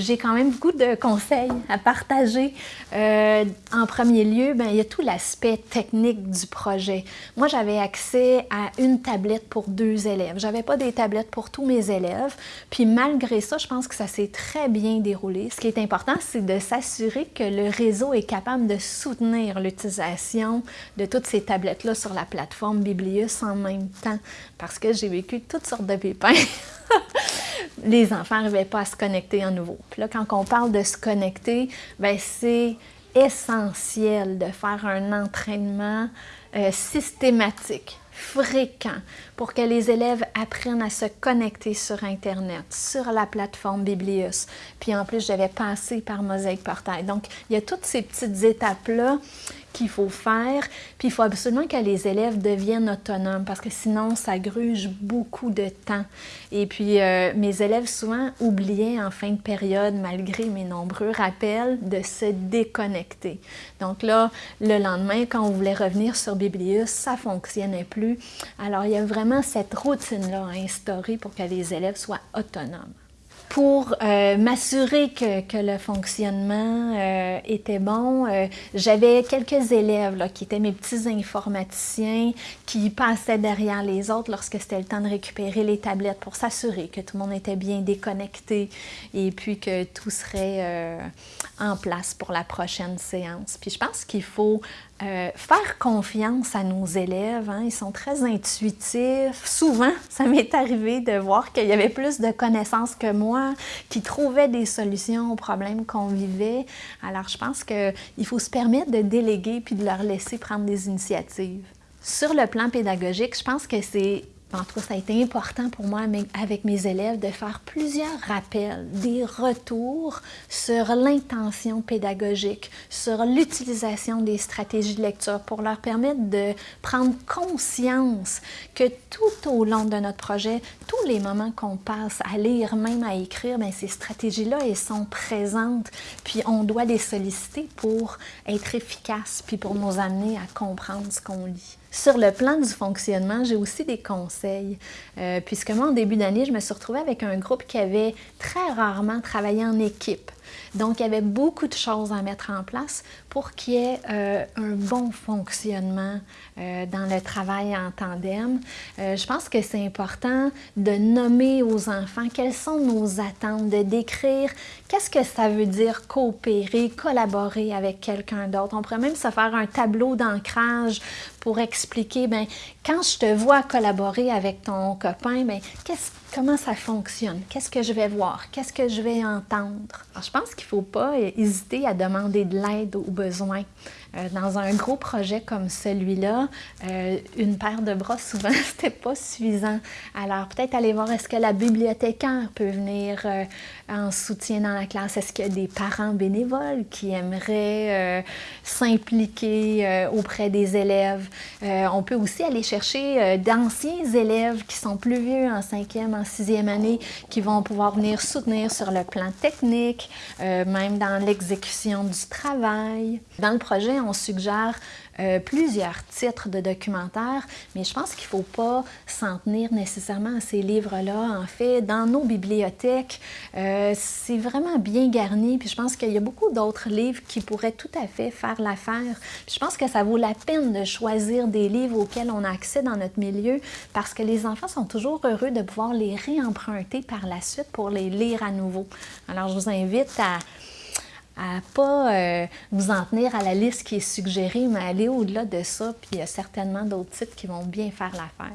j'ai quand même beaucoup de conseils à partager. Euh, en premier lieu, ben, il y a tout l'aspect technique du projet. Moi, j'avais accès à une tablette pour deux élèves. J'avais pas des tablettes pour tous mes élèves. Puis malgré ça, je pense que ça s'est très bien déroulé. Ce qui est important, c'est de s'assurer que le réseau est capable de soutenir l'utilisation de toutes ces tablettes-là sur la plateforme Biblius en même temps. Parce que j'ai vécu toutes sortes de pépins. les enfants n'arrivaient pas à se connecter à nouveau. Puis là, quand on parle de se connecter, ben c'est essentiel de faire un entraînement euh, systématique, fréquent, pour que les élèves apprennent à se connecter sur Internet, sur la plateforme Biblius. Puis en plus, j'avais passé par Mosaïque Portail. Donc, il y a toutes ces petites étapes-là qu'il faut faire. Puis il faut absolument que les élèves deviennent autonomes parce que sinon, ça gruge beaucoup de temps. Et puis, euh, mes élèves souvent oubliaient en fin de période, malgré mes nombreux rappels, de se déconnecter. Donc là, le lendemain, quand on voulait revenir sur Biblius, ça fonctionnait plus. Alors, il y a vraiment cette routine-là à instaurer pour que les élèves soient autonomes pour euh, m'assurer que, que, le fonctionnement euh, était bon, euh, j'avais quelques élèves là, qui étaient mes petits informaticiens qui passaient derrière les autres lorsque c'était le temps de récupérer les tablettes pour s'assurer que tout le monde était bien déconnecté et puis que tout serait en place pour la prochaine séance. Puis je pense qu'il faut euh, faire confiance à nos élèves. Hein. Ils sont très intuitifs. Souvent, ça m'est arrivé de voir qu'il y avait plus de connaissances que moi, qui trouvaient des solutions aux problèmes qu'on vivait. Alors, je pense qu'il faut se permettre de déléguer puis de leur laisser prendre des initiatives. Sur le plan pédagogique, je pense que c'est en tout cas, ça a été important pour moi avec mes élèves de faire plusieurs rappels, des retours sur l'intention pédagogique, sur l'utilisation des stratégies de lecture pour leur permettre de prendre conscience que tout au long de notre projet, tous les moments qu'on passe à lire, même à écrire, bien, ces stratégies-là, elles sont présentes, puis on doit les solliciter pour être efficaces, puis pour nous amener à comprendre ce qu'on lit. Sur le plan du fonctionnement, j'ai aussi des conseils, euh, puisque moi, en début d'année, je me suis retrouvée avec un groupe qui avait très rarement travaillé en équipe. Donc, il y avait beaucoup de choses à mettre en place pour qu'il y ait euh, un bon fonctionnement euh, dans le travail en tandem. Je pense que c'est important de nommer aux enfants quelles sont nos attentes, de décrire qu'est-ce que ça veut dire coopérer, collaborer avec quelqu'un d'autre. On pourrait même se faire un tableau d'ancrage pour expliquer, bien, quand je te vois collaborer avec ton copain, bien, comment ça fonctionne? Qu'est-ce que je vais voir? Qu'est-ce que je vais entendre? je pense qu'il ne faut pas hésiter à demander de l'aide aux besoins. Euh, dans un gros projet comme celui-là, euh, une paire de bras, souvent, c'était pas suffisant. Alors, peut-être aller voir est-ce que la bibliothécaire peut venir euh, en soutien dans la classe? Est-ce qu'il y a des parents bénévoles qui aimeraient s'impliquer auprès des élèves? On peut aussi aller chercher d'anciens élèves qui sont plus vieux en cinquième, en sixième année, qui vont pouvoir venir soutenir sur le plan technique, même dans l'exécution du travail. Dans le projet, on suggère euh, plusieurs titres de documentaires, mais je pense qu'il ne faut pas s'en tenir nécessairement à ces livres-là. En fait, dans nos bibliothèques, euh, c'est vraiment bien garni, puis je pense qu'il y a beaucoup d'autres livres qui pourraient tout à fait faire l'affaire. Je pense que ça vaut la peine de choisir des livres auxquels on a accès dans notre milieu, parce que les enfants sont toujours heureux de pouvoir les réemprunter par la suite pour les lire à nouveau. Alors, je vous invite à à pas euh, vous en tenir à la liste qui est suggérée, mais aller au-delà de ça, puis il y a certainement d'autres titres qui vont bien faire l'affaire.